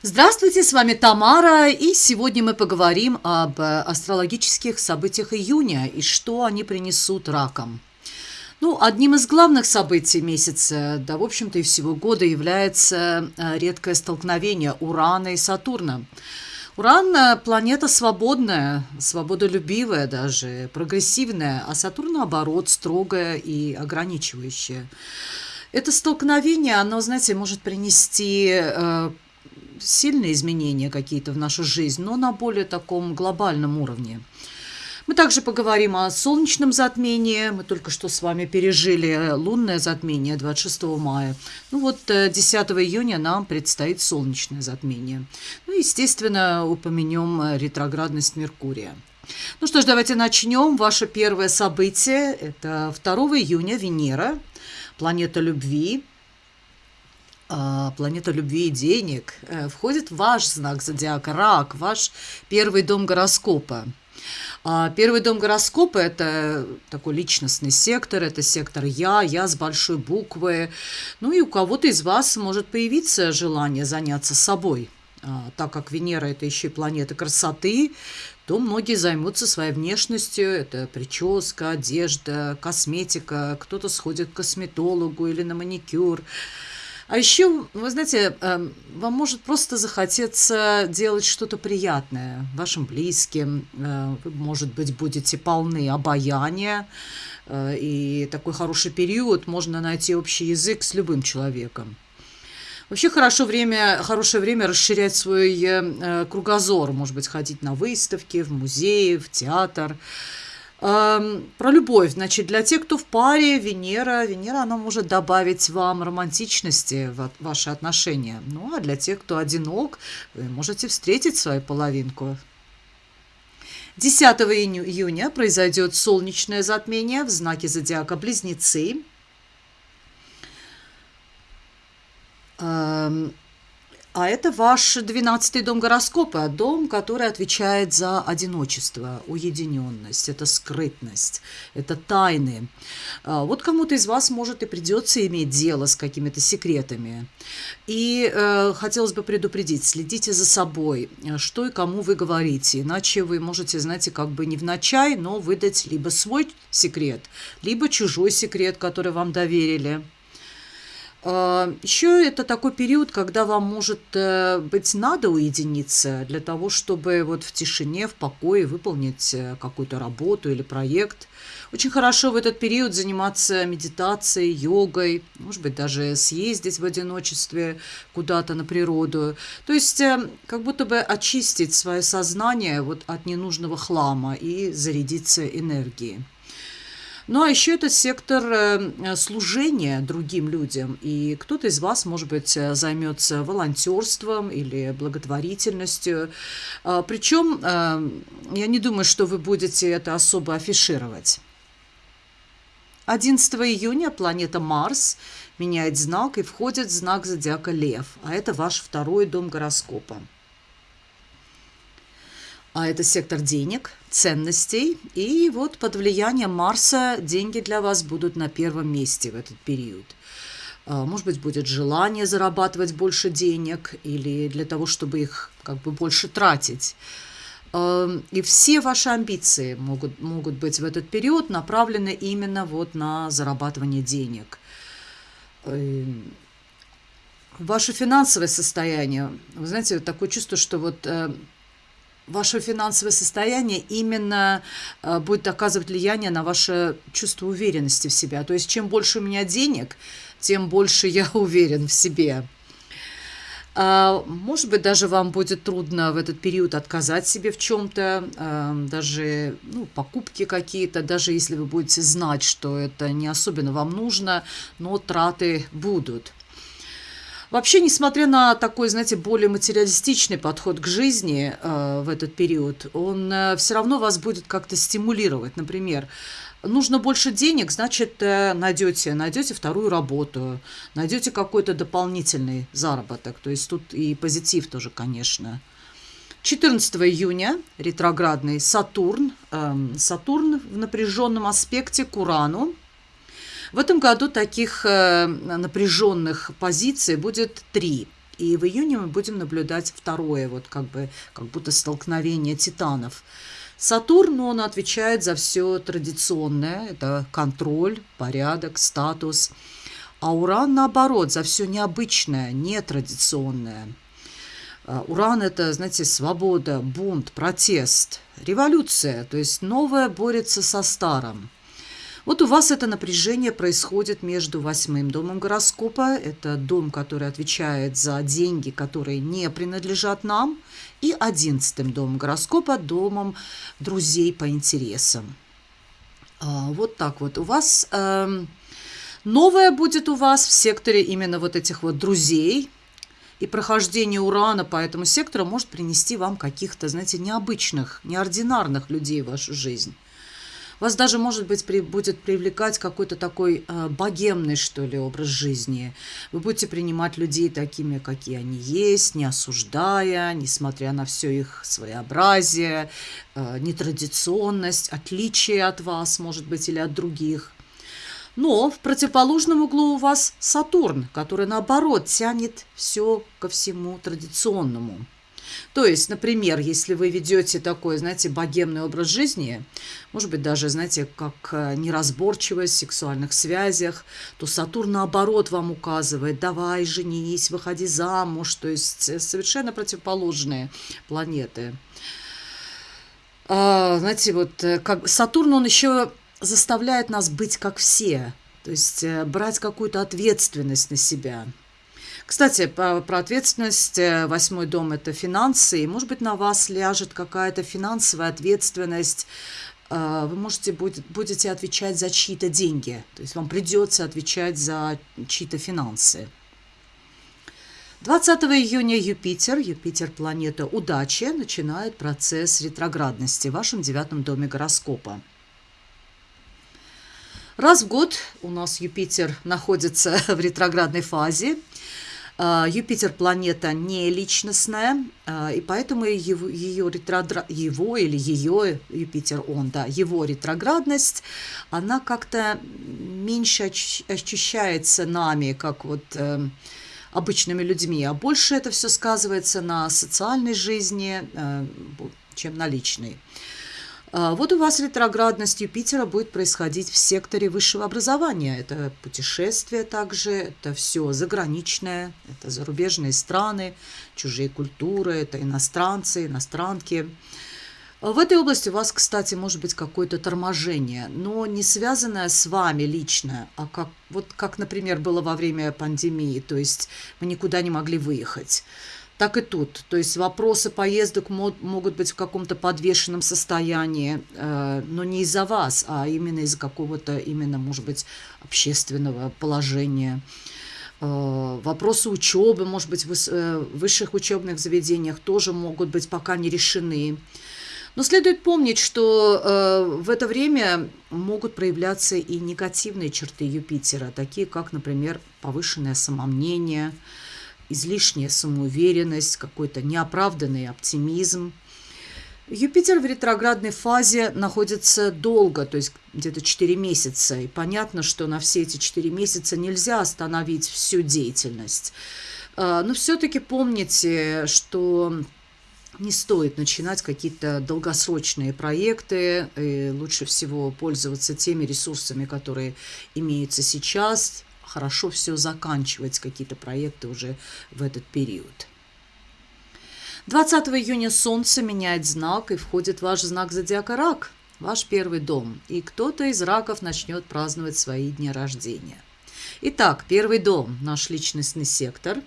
Здравствуйте, с вами Тамара, и сегодня мы поговорим об э, астрологических событиях июня и что они принесут ракам. Ну, одним из главных событий месяца, да, в общем-то, и всего года является э, редкое столкновение Урана и Сатурна. Уран э, – планета свободная, свободолюбивая даже, прогрессивная, а Сатурн, наоборот, строгая и ограничивающая. Это столкновение, оно, знаете, может принести сильные изменения какие-то в нашу жизнь, но на более таком глобальном уровне. Мы также поговорим о солнечном затмении. Мы только что с вами пережили лунное затмение 26 мая. Ну вот 10 э, июня нам предстоит солнечное затмение. Ну, естественно, упомянем ретроградность Меркурия. Ну что ж, давайте начнем. Ваше первое событие – это 2 июня Венера, планета любви, планета любви и денег, э, входит ваш знак зодиака, рак, ваш первый дом гороскопа. А первый дом гороскопа – это такой личностный сектор, это сектор «я», «я» с большой буквы. Ну и у кого-то из вас может появиться желание заняться собой. А, так как Венера – это еще и планета красоты, то многие займутся своей внешностью. Это прическа, одежда, косметика. Кто-то сходит к косметологу или на маникюр. А еще, вы знаете, эм, вам может просто захотеться делать что-то приятное вашим близким. Э, вы, может быть, будете полны обаяния. Э, и такой хороший период можно найти общий язык с любым человеком. Вообще хорошо время, хорошее время расширять свой э, кругозор, может быть, ходить на выставки, в музеи, в театр. Про любовь. Значит, для тех, кто в паре, Венера, Венера, она может добавить вам романтичности в ваши отношения. Ну, а для тех, кто одинок, вы можете встретить свою половинку. 10 июня произойдет солнечное затмение в знаке зодиака Близнецы. А это ваш двенадцатый дом гороскопа, дом, который отвечает за одиночество, уединенность, это скрытность, это тайны. А, вот кому-то из вас, может, и придется иметь дело с какими-то секретами. И э, хотелось бы предупредить, следите за собой, что и кому вы говорите, иначе вы можете, знаете, как бы не в начай, но выдать либо свой секрет, либо чужой секрет, который вам доверили. А, Еще это такой период, когда вам, может э, быть, надо уединиться для того, чтобы вот в тишине, в покое выполнить э, какую-то работу или проект. Очень хорошо в этот период заниматься медитацией, йогой, может быть, даже съездить в одиночестве куда-то на природу. То есть э, как будто бы очистить свое сознание вот от ненужного хлама и зарядиться энергией. Ну, а еще это сектор э, служения другим людям. И кто-то из вас, может быть, э, займется волонтерством или благотворительностью. А, Причем э, я не думаю, что вы будете это особо афишировать. 11 июня планета Марс меняет знак и входит в знак зодиака Лев, а это ваш второй дом гороскопа а это сектор денег, ценностей. И вот под влиянием Марса деньги для вас будут на первом месте в этот период. А, может быть, будет желание зарабатывать больше денег или для того, чтобы их как бы больше тратить. А, и все ваши амбиции могут, могут быть в этот период направлены именно вот на зарабатывание денег. Эм, ваше финансовое состояние, вы знаете, такое чувство, что вот э, ваше финансовое состояние именно э, будет оказывать влияние на ваше чувство уверенности в себя. То есть чем больше у меня денег, тем больше я уверен в себе. А, может быть, даже вам будет трудно в этот период отказать себе в чем-то, э, даже ну, покупки какие-то, даже если вы будете знать, что это не особенно вам нужно, но траты будут. Вообще, несмотря на такой, знаете, более материалистичный подход к жизни э, в этот период, он э, все равно вас будет как-то стимулировать. Например, нужно больше денег, значит, э, найдете, найдете вторую работу, найдете какой-то дополнительный заработок. То есть тут и позитив тоже, конечно. 14 июня ретроградный Сатурн. Э, Сатурн в напряженном аспекте к Урану. В этом году таких э, напряженных позиций будет три. И в июне мы будем наблюдать второе, вот как бы, как будто столкновение титанов. Сатурн, он отвечает за все традиционное, это контроль, порядок, статус. А Уран, наоборот, за все необычное, нетрадиционное. А, Уран – это, знаете, свобода, бунт, протест, революция, то есть новое борется со старым. Вот у вас это напряжение происходит между восьмым домом гороскопа, это дом, который отвечает за деньги, которые не принадлежат нам, и одиннадцатым домом гороскопа, домом друзей по интересам. А, вот так вот. У вас э, новое будет у вас в секторе именно вот этих вот друзей, и прохождение урана по этому сектору может принести вам каких-то, знаете, необычных, неординарных людей в вашу жизнь. Вас даже, может быть, при, будет привлекать какой-то такой э, богемный, что ли, образ жизни. Вы будете принимать людей такими, какие они есть, не осуждая, несмотря на все их своеобразие, э, нетрадиционность, отличие от вас, может быть, или от других. Но в противоположном углу у вас Сатурн, который, наоборот, тянет все ко всему традиционному. То есть, например, если вы ведете такой, знаете, богемный образ жизни, может быть, даже, знаете, как э, неразборчивость в сексуальных связях, то Сатурн, наоборот, вам указывает, давай, женись, выходи замуж, то есть э, совершенно противоположные планеты. А, знаете, вот э, как Сатурн, он еще заставляет нас быть как все, то есть брать какую-то ответственность на себя – кстати, про, ответственность. Э, восьмой дом – это финансы. И, может быть, на вас ляжет какая-то финансовая ответственность. Э, вы можете будете отвечать за чьи-то деньги. То есть вам придется отвечать за чьи-то финансы. 20 июня Юпитер, Юпитер планета удачи, начинает процесс ретроградности в вашем девятом доме гороскопа. Раз в год у нас Юпитер находится в ретроградной фазе. А, Юпитер планета не личностная, а, и поэтому его, ее, ретрогра... его или ее, Юпитер он, да, его ретроградность, она как-то меньше ощущается нами, как вот э, обычными людьми, а больше это все сказывается на социальной жизни, э, чем на личной. А, вот у вас ретроградность Юпитера будет происходить в секторе высшего образования. Это путешествия также, это все заграничное, это зарубежные страны, чужие культуры, это иностранцы, иностранки. В этой области у вас, кстати, может быть какое-то торможение, но не связанное с вами лично, а как, вот как, например, было во время пандемии, то есть мы никуда не могли выехать так и тут. То есть вопросы поездок могут быть в каком-то подвешенном состоянии, э, но не из-за вас, а именно из-за какого-то, именно, может быть, общественного положения. Э, вопросы учебы, может быть, в э, высших учебных заведениях тоже могут быть пока не решены. Но следует помнить, что в это время могут проявляться и негативные черты Юпитера, такие как, например, повышенное самомнение, излишняя самоуверенность, какой-то неоправданный оптимизм. Юпитер в ретроградной фазе находится долго, то есть где-то 4 месяца. И понятно, что на все эти 4 месяца нельзя остановить всю деятельность. А, но все-таки помните, что не стоит начинать какие-то долгосрочные проекты. И лучше всего пользоваться теми ресурсами, которые имеются сейчас, хорошо все заканчивать, какие-то проекты уже в этот период. 20 июня Солнце меняет знак и входит в ваш знак зодиака Рак, ваш первый дом, и кто-то из раков начнет праздновать свои дни рождения. Итак, первый дом – наш личностный сектор.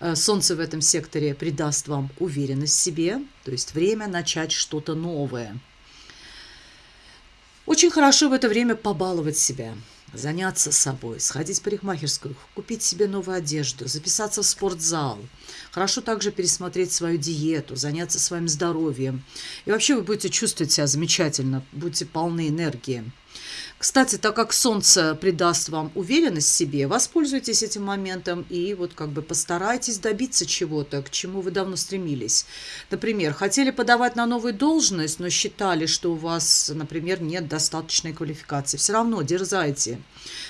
Э, Солнце в этом секторе придаст вам уверенность в себе, то есть время начать что-то новое. Очень хорошо в это время побаловать себя – заняться собой, сходить в парикмахерскую, купить себе новую одежду, записаться в спортзал. Хорошо также пересмотреть свою диету, заняться своим здоровьем. И вообще вы будете чувствовать себя замечательно, будете полны энергии. Кстати, так как Солнце придаст вам уверенность в себе, воспользуйтесь этим моментом и вот как бы постарайтесь добиться чего-то, к чему вы давно стремились. Например, хотели подавать на новую должность, но считали, что у вас, например, нет достаточной квалификации. Все равно дерзайте.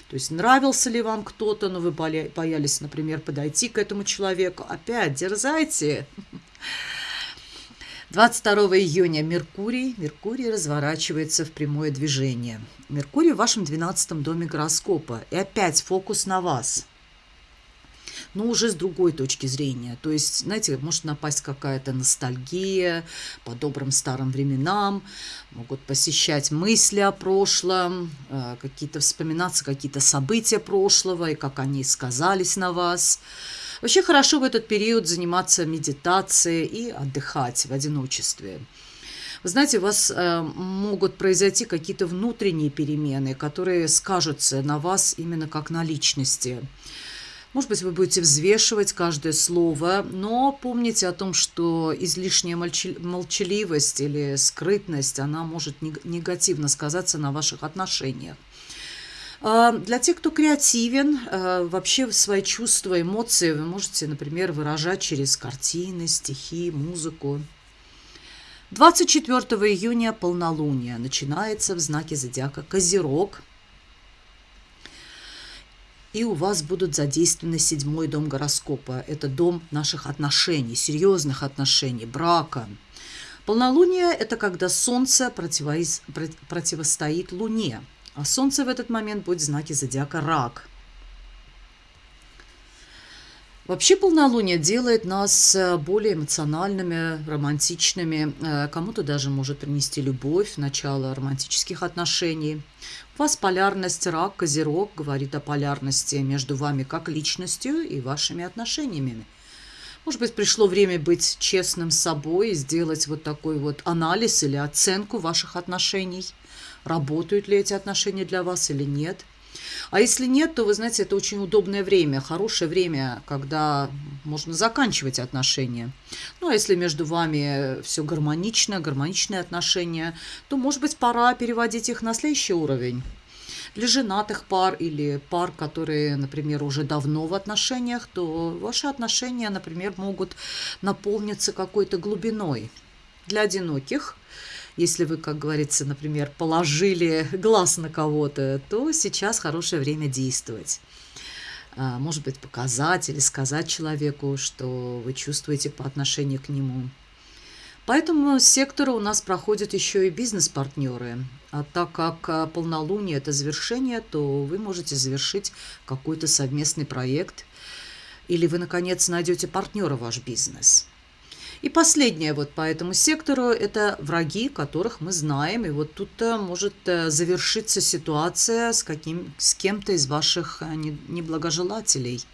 То есть нравился ли вам кто-то, но вы боялись, например, подойти к этому человеку. Опять дерзайте. 22 июня Меркурий. Меркурий разворачивается в прямое движение. Меркурий в вашем 12 доме гороскопа. И опять фокус на вас. Но уже с другой точки зрения. То есть, знаете, может напасть какая-то ностальгия по добрым старым временам, могут посещать мысли о прошлом, э, какие-то вспоминаться какие-то события прошлого и как они сказались на вас. Вообще хорошо в этот период заниматься медитацией и отдыхать в одиночестве. Вы знаете, у вас э, могут произойти какие-то внутренние перемены, которые скажутся на вас именно как на личности. Может быть, вы будете взвешивать каждое слово, но помните о том, что излишняя молчаливость или скрытность, она может негативно сказаться на ваших отношениях. А, для тех, кто креативен, а, вообще свои чувства, эмоции вы можете, например, выражать через картины, стихи, музыку. 24 июня полнолуние начинается в знаке зодиака Козерог. И у вас будут задействованы седьмой дом гороскопа. Это дом наших отношений, серьезных отношений, брака. Полнолуние – это когда Солнце противостоит Луне – а Солнце в этот момент будет в знаке зодиака Рак. Вообще полнолуние делает нас э, более эмоциональными, романтичными. Э, кому-то даже может принести любовь, начало романтических отношений. У вас полярность рак, козерог говорит о полярности между вами как личностью и вашими отношениями. Может быть, пришло время быть честным с собой и сделать вот такой вот анализ или оценку ваших отношений – работают ли эти отношения для вас или нет. А если нет, то, вы знаете, это очень удобное время, хорошее время, когда можно заканчивать отношения. Ну, а если между вами все гармонично, гармоничные отношения, то, может быть, пора переводить их на следующий уровень. Для женатых пар или пар, которые, например, уже давно в отношениях, то ваши отношения, например, могут наполниться какой-то глубиной. Для одиноких – если вы, как говорится, например, положили глаз на кого-то, то сейчас хорошее время действовать. А, может быть, показать или сказать человеку, что вы чувствуете по отношению к нему. Поэтому с сектора у нас проходят еще и бизнес-партнеры. А так как а, полнолуние – это завершение, то вы можете завершить какой-то совместный проект, или вы, наконец, найдете партнера в ваш бизнес – и последнее вот по этому сектору – это враги, которых мы знаем. И вот тут э, может э, завершиться ситуация с, каким, с кем-то из ваших э, неблагожелателей.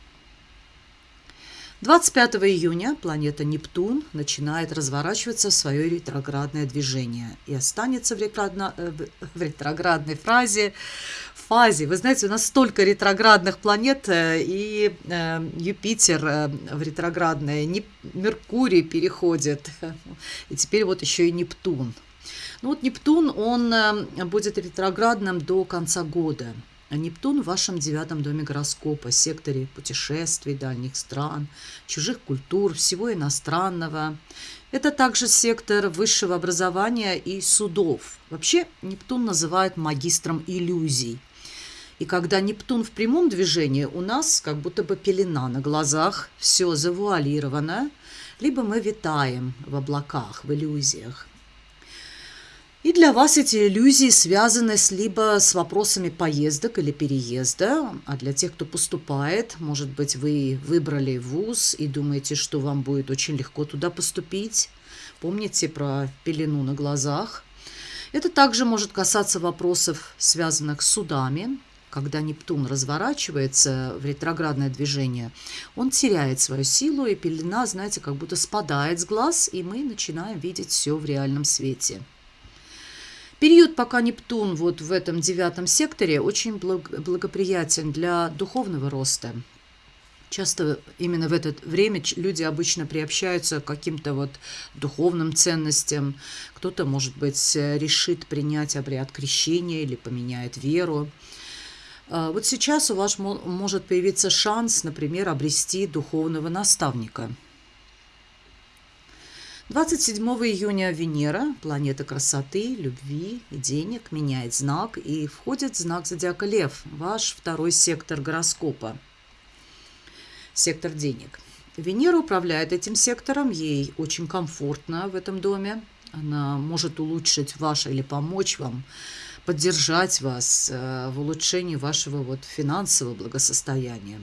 25 июня планета Нептун начинает разворачиваться в свое ретроградное движение и останется в, ретроградно, в ретроградной фразе фазе. Вы знаете, у нас столько ретроградных планет, э, и э, Юпитер э, в ретроградное, Меркурий переходит, и теперь вот еще и Нептун. Ну вот Нептун, он будет ретроградным до конца года. А Нептун в вашем девятом доме гороскопа, секторе путешествий, дальних стран, чужих культур, всего иностранного. Это также сектор высшего образования и судов. Вообще Нептун называют магистром иллюзий – и когда Нептун в прямом движении, у нас как будто бы пелена на глазах, все завуалировано, либо мы витаем в облаках, в иллюзиях. И для вас эти иллюзии связаны с либо с вопросами поездок или переезда, а для тех, кто поступает, может быть, вы выбрали вуз и думаете, что вам будет очень легко туда поступить. Помните про пелену на глазах. Это также может касаться вопросов, связанных с судами, когда Нептун разворачивается в ретроградное движение, он теряет свою силу, и пелена, знаете, как будто спадает с глаз, и мы начинаем видеть все в реальном свете. Период, пока Нептун вот в этом девятом секторе, очень благоприятен для духовного роста. Часто именно в это время люди обычно приобщаются к каким-то вот духовным ценностям. Кто-то, может быть, решит принять обряд крещения или поменяет веру. А, вот сейчас у вас может появиться шанс, например, обрести духовного наставника. 27 июня Венера, планета красоты, любви и денег, меняет знак и входит в знак зодиака Лев, ваш второй сектор гороскопа – сектор денег. Венера управляет этим сектором, ей очень комфортно в этом доме. Она может улучшить ваше или помочь вам, поддержать вас э, в улучшении вашего вот финансового благосостояния.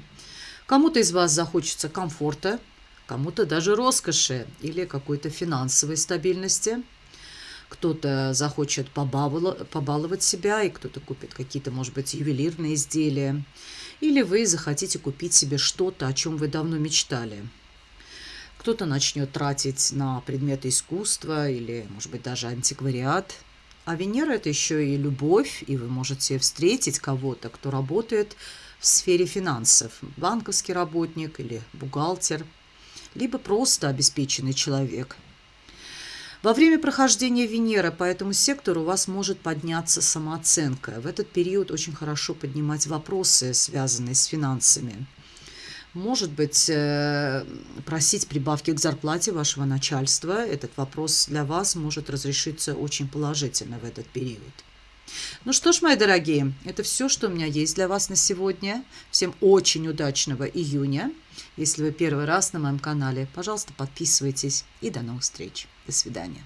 Кому-то из вас захочется комфорта, кому-то даже роскоши или какой-то финансовой стабильности. Кто-то захочет побаловать себя, и кто-то купит какие-то, может быть, ювелирные изделия или вы захотите купить себе что-то, о чем вы давно мечтали. Кто-то начнет тратить на предметы искусства или, может быть, даже антиквариат. А Венера – это еще и любовь, и вы можете встретить кого-то, кто работает в сфере финансов. Банковский работник или бухгалтер, либо просто обеспеченный человек – во время прохождения Венеры по этому сектору у вас может подняться самооценка. В этот период очень хорошо поднимать вопросы, связанные с финансами. Может быть, э, просить прибавки к зарплате вашего начальства. Этот вопрос для вас может разрешиться очень положительно в этот период. Ну что ж, мои дорогие, это все, что у меня есть для вас на сегодня. Всем очень удачного июня. Если вы первый раз на моем канале, пожалуйста, подписывайтесь и до новых встреч. До свидания.